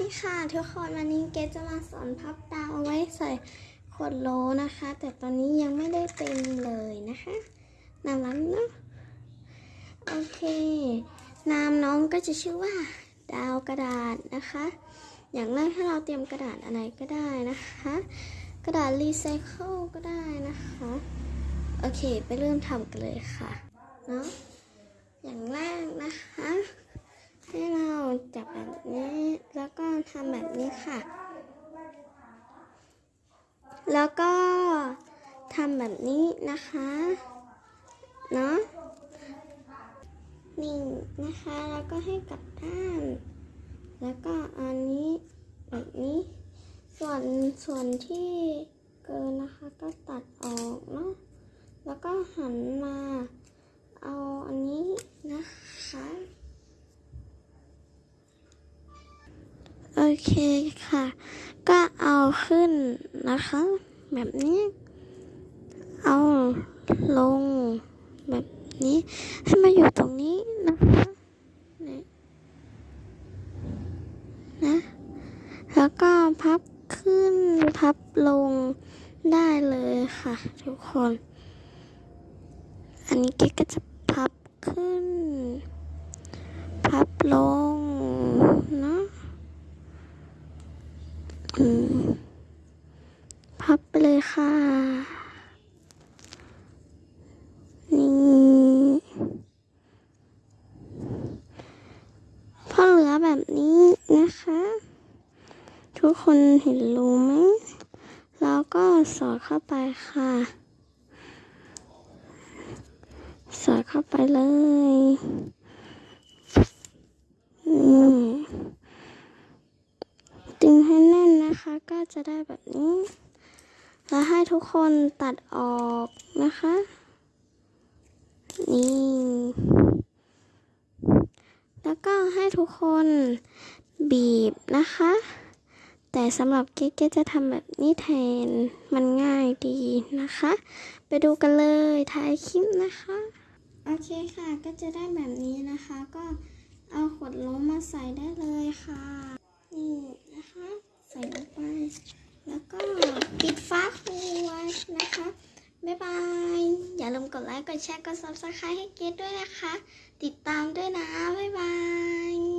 ดีค่ะทุกคนวันนี้เกดจะมาสอนพับดาวเอาไว้ใส่ขวดโหลนะคะ แต่ตอนนี้ยังไม่ได้เต็มเลยนะคะน่ารักเนาะโอเคนามน้องก็จะชื่อว่า ดาวกระดาษนะคะ อย่างแรกให้เราเตรียมกระดาษอะไรก็ได้นะคะ กระดาษรีไซเคิลก็ได้นะคะโอเค ไปเริ่มทำกันเลยค่ะเนาะอย่างแรกนะคะ แบบนี้ แล้วก็ทำแบบนี้ค่ะ แล้วก็ทำแบบนี้นะคะ เนาะนี่นะคะ แล้วก็ให้กลับด้าน แล้วก็อันนี้แบบนี้ ส่วนส่วนที่เกินนะคะก็ตัดออกเนาะ แล้วก็หันมา เอาอันนี้ เคค่ะ ก็เอาขึ้นนะคะ แบบนี้ เอาลง แบบนี้ ให้มาอยู่ตรงนี้นะคะนี่นะ แล้วก็พับขึ้นพับลงได้เลยค่ะ ทุกคน อันนี้เก๊ก็จะพับขึ้น พับลงเนาะ อืม พับไปเลยค่ะ นี่พอเหลือแบบนี้นะคะ ทุกคนเห็นรูไหม แล้วก็สอดเข้าไปค่ะ สอดเข้าไปเลยอืม ดึงให้แน่นนะคะ ก็ จะได้แบบนี้ แล้วให้ทุกคนตัดออกนะคะ นี่ แล้วก็ให้ทุกคนบีบนะคะ แต่สำหรับเก๊กจะทำแบบนี้แทน มันง่ายดีนะคะ ไปดูกันเลยท้ายคลิปนะคะ โอเคค่ะ ก็จะได้แบบนี้นะคะ ก็เอาขวดล้มมาใส่ได้เลยค่ะ นี่นะคะ ใส่ลงไป แล้วก็ปิดฝาครัวนะคะ บ๊ายบาย อย่าลืมก ดไลค์ กดแชร์ กด subscribe ให้เกดด้วยนะคะ ติดตามด้วยนะ บ๊ายบาย